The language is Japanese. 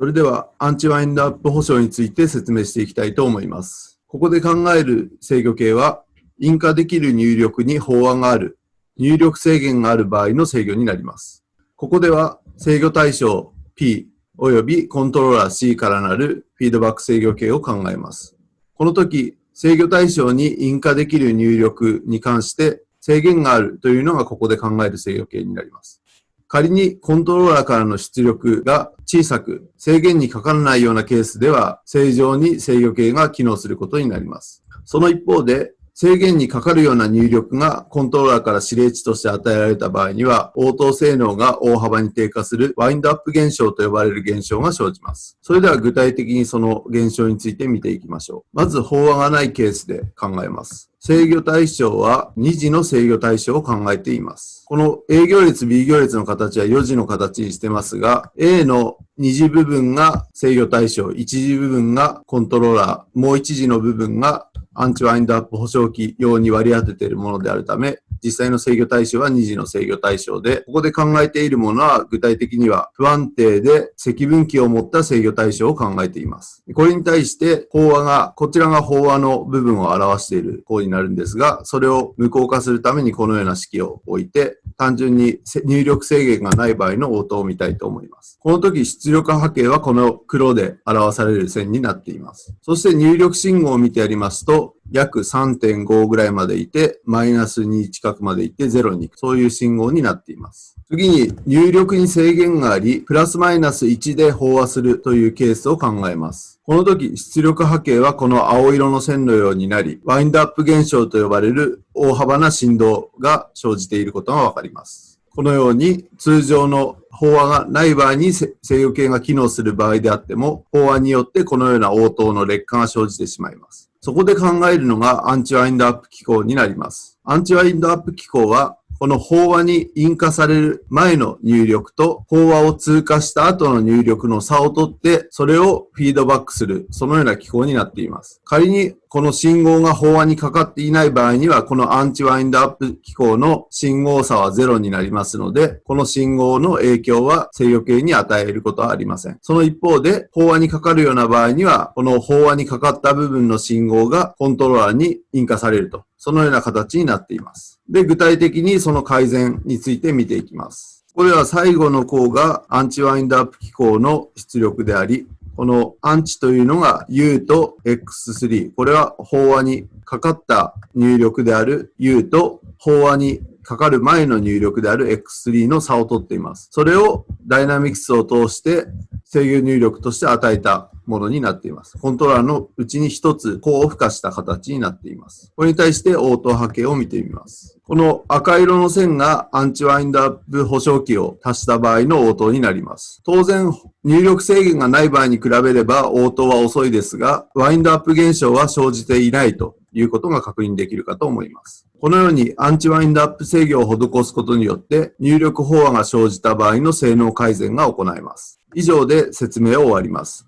それでは、アンチワインドアップ保証について説明していきたいと思います。ここで考える制御形は、印化できる入力に法案がある、入力制限がある場合の制御になります。ここでは、制御対象 P 及びコントローラー C からなるフィードバック制御形を考えます。この時、制御対象に印化できる入力に関して制限があるというのがここで考える制御形になります。仮にコントローラーからの出力が小さく制限にかからないようなケースでは正常に制御系が機能することになります。その一方で制限にかかるような入力がコントローラーから指令値として与えられた場合には、応答性能が大幅に低下するワインドアップ現象と呼ばれる現象が生じます。それでは具体的にその現象について見ていきましょう。まず、飽和がないケースで考えます。制御対象は2次の制御対象を考えています。この A 行列、B 行列の形は4次の形にしてますが、A の2次部分が制御対象、1次部分がコントローラー、もう1次の部分がアンチワインドアップ保証機用に割り当てているものであるため、実際の制御対象は2次の制御対象で、ここで考えているものは具体的には不安定で積分器を持った制御対象を考えています。これに対して飽和が、こちらが飽和の部分を表している項になるんですが、それを無効化するためにこのような式を置いて、単純に入力制限がない場合の応答を見たいと思います。この時出力波形はこの黒で表される線になっています。そして入力信号を見てやりますと、約3.5ぐらいまでいて、マイナス2近くまでいって0に行く。そういう信号になっています。次に入力に制限があり、プラスマイナス1で飽和するというケースを考えます。この時、出力波形はこの青色の線のようになり、ワインドアップ現象と呼ばれる大幅な振動が生じていることがわかります。このように通常の飽和がない場合に制御系が機能する場合であっても、飽和によってこのような応答の劣化が生じてしまいます。そこで考えるのがアンチワインドアップ機構になります。アンチワインドアップ機構はこの飽和に引火される前の入力と飽和を通過した後の入力の差を取って、それをフィードバックする、そのような機構になっています。仮にこの信号が飽和にかかっていない場合には、このアンチワインドアップ機構の信号差はゼロになりますので、この信号の影響は制御系に与えることはありません。その一方で、飽和にかかるような場合には、この飽和にかかった部分の信号がコントローラーに引火されると。そのような形になっています。で、具体的にその改善について見ていきます。これは最後の項がアンチワインドアップ機構の出力であり、このアンチというのが U と X3。これは飽和にかかった入力である U と飽和にかかる前の入力である X3 の差を取っています。それをダイナミクスを通して制御入力として与えたものになっています。コントローラーのうちに一つ高負荷した形になっています。これに対して応答波形を見てみます。この赤色の線がアンチワインドアップ保証器を足した場合の応答になります。当然、入力制限がない場合に比べれば応答は遅いですが、ワインドアップ現象は生じていないということが確認できるかと思います。このようにアンチワインドアップ制御を施すことによって入力飽和が生じた場合の性能改善が行えます。以上で説明を終わります。